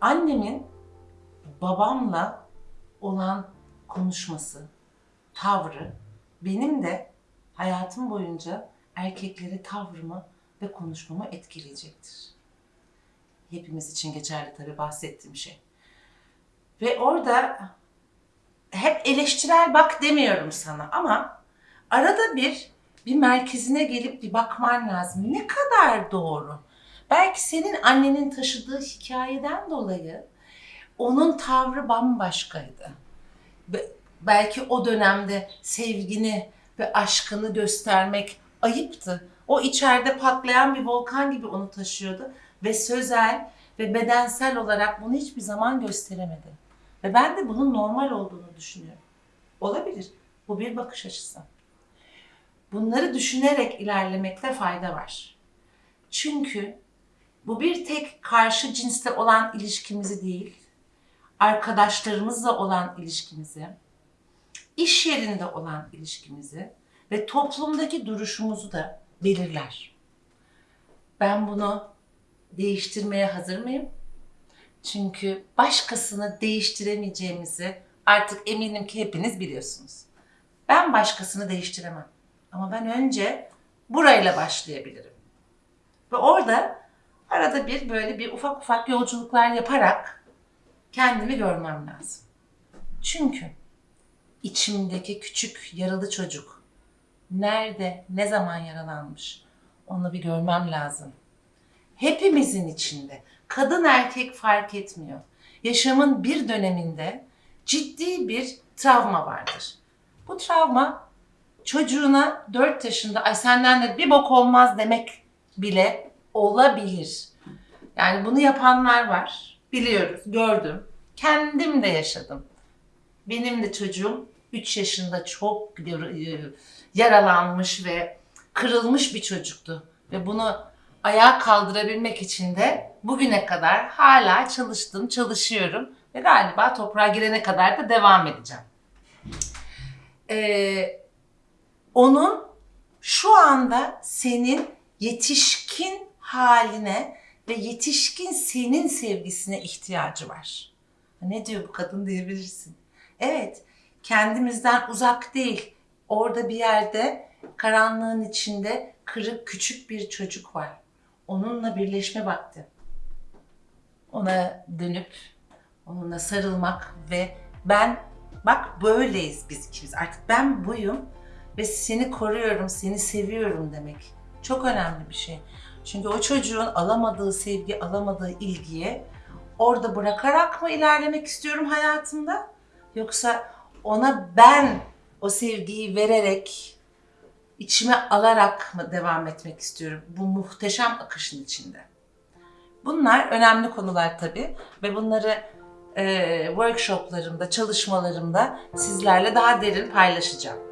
annemin babamla olan konuşması, tavrı benim de hayatım boyunca erkeklere tavrımı ve konuşmamı etkileyecektir. Hepimiz için geçerli tabii bahsettiğim şey. Ve orada hep eleştirel bak demiyorum sana ama arada bir bir merkezine gelip bir bakman lazım. Ne kadar doğru? Belki senin annenin taşıdığı hikayeden dolayı onun tavrı bambaşkaydı. Be- belki o dönemde sevgini ve aşkını göstermek ayıptı. O içeride patlayan bir volkan gibi onu taşıyordu ve sözel ve bedensel olarak bunu hiçbir zaman gösteremedi. Ve ben de bunun normal olduğunu düşünüyorum. Olabilir. Bu bir bakış açısı. Bunları düşünerek ilerlemekte fayda var. Çünkü bu bir tek karşı cinste olan ilişkimizi değil, arkadaşlarımızla olan ilişkimizi, iş yerinde olan ilişkimizi ve toplumdaki duruşumuzu da belirler. Ben bunu değiştirmeye hazır mıyım? Çünkü başkasını değiştiremeyeceğimizi artık eminim ki hepiniz biliyorsunuz. Ben başkasını değiştiremem. Ama ben önce burayla başlayabilirim. Ve orada arada bir böyle bir ufak ufak yolculuklar yaparak kendimi görmem lazım. Çünkü içimdeki küçük yaralı çocuk nerede, ne zaman yaralanmış onu bir görmem lazım. Hepimizin içinde, kadın erkek fark etmiyor. Yaşamın bir döneminde ciddi bir travma vardır. Bu travma çocuğuna 4 yaşında ay senden de bir bok olmaz demek bile olabilir. Yani bunu yapanlar var. Biliyoruz, gördüm. Kendim de yaşadım. Benim de çocuğum 3 yaşında çok yar- yaralanmış ve kırılmış bir çocuktu. Ve bunu ayağa kaldırabilmek için de bugüne kadar hala çalıştım, çalışıyorum. Ve galiba toprağa girene kadar da devam edeceğim. Ee, onun şu anda senin yetişkin haline ve yetişkin senin sevgisine ihtiyacı var. Ne diyor bu kadın diyebilirsin. Evet, kendimizden uzak değil. Orada bir yerde karanlığın içinde kırık küçük bir çocuk var. Onunla birleşme vakti. Ona dönüp onunla sarılmak ve ben bak böyleyiz biz ikimiz. Artık ben buyum ve seni koruyorum, seni seviyorum demek. Çok önemli bir şey. Çünkü o çocuğun alamadığı sevgi, alamadığı ilgiye orada bırakarak mı ilerlemek istiyorum hayatımda? Yoksa ona ben o sevgiyi vererek, içime alarak mı devam etmek istiyorum bu muhteşem akışın içinde? Bunlar önemli konular tabii ve bunları e, workshoplarımda, çalışmalarımda sizlerle daha derin paylaşacağım.